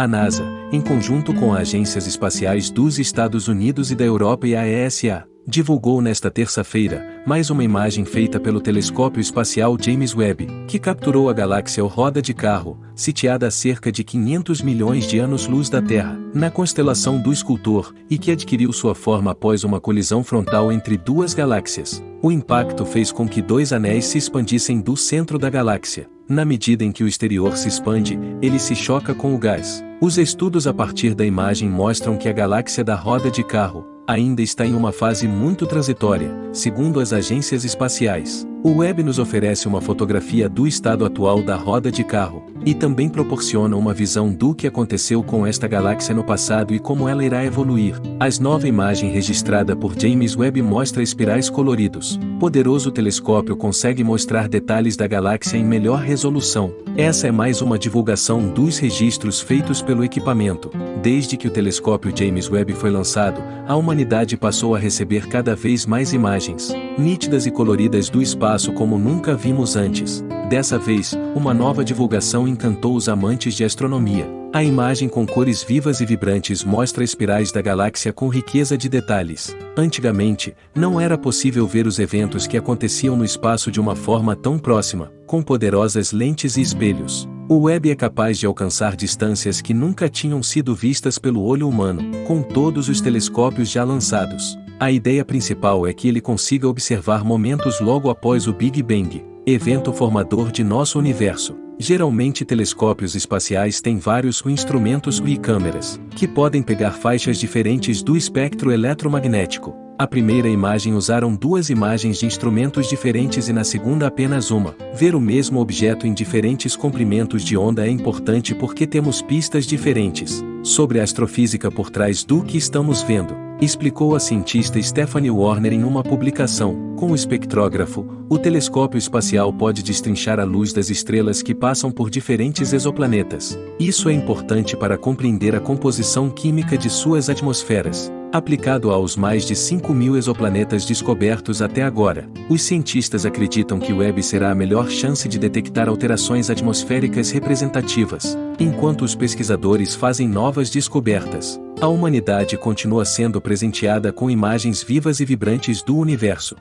A NASA, em conjunto com as agências espaciais dos Estados Unidos e da Europa e a ESA, divulgou nesta terça-feira mais uma imagem feita pelo telescópio espacial James Webb, que capturou a galáxia Roda de Carro, sitiada a cerca de 500 milhões de anos-luz da Terra, na constelação do Escultor, e que adquiriu sua forma após uma colisão frontal entre duas galáxias. O impacto fez com que dois anéis se expandissem do centro da galáxia. Na medida em que o exterior se expande, ele se choca com o gás. Os estudos a partir da imagem mostram que a galáxia da roda de carro, ainda está em uma fase muito transitória, segundo as agências espaciais. O web nos oferece uma fotografia do estado atual da roda de carro, e também proporciona uma visão do que aconteceu com esta galáxia no passado e como ela irá evoluir. A nova imagem registrada por James Webb mostra espirais coloridos. Poderoso telescópio consegue mostrar detalhes da galáxia em melhor resolução. Essa é mais uma divulgação dos registros feitos pelo equipamento. Desde que o telescópio James Webb foi lançado, a humanidade passou a receber cada vez mais imagens, nítidas e coloridas do espaço como nunca vimos antes. Dessa vez, uma nova divulgação encantou os amantes de astronomia. A imagem com cores vivas e vibrantes mostra espirais da galáxia com riqueza de detalhes. Antigamente, não era possível ver os eventos que aconteciam no espaço de uma forma tão próxima, com poderosas lentes e espelhos. O web é capaz de alcançar distâncias que nunca tinham sido vistas pelo olho humano, com todos os telescópios já lançados. A ideia principal é que ele consiga observar momentos logo após o Big Bang, evento formador de nosso universo. Geralmente telescópios espaciais têm vários instrumentos e câmeras, que podem pegar faixas diferentes do espectro eletromagnético, a primeira imagem usaram duas imagens de instrumentos diferentes e na segunda apenas uma. Ver o mesmo objeto em diferentes comprimentos de onda é importante porque temos pistas diferentes sobre a astrofísica por trás do que estamos vendo, explicou a cientista Stephanie Warner em uma publicação. Com o espectrógrafo, o telescópio espacial pode destrinchar a luz das estrelas que passam por diferentes exoplanetas. Isso é importante para compreender a composição química de suas atmosferas. Aplicado aos mais de 5 mil exoplanetas descobertos até agora, os cientistas acreditam que o Webb será a melhor chance de detectar alterações atmosféricas representativas, enquanto os pesquisadores fazem novas descobertas. A humanidade continua sendo presenteada com imagens vivas e vibrantes do universo.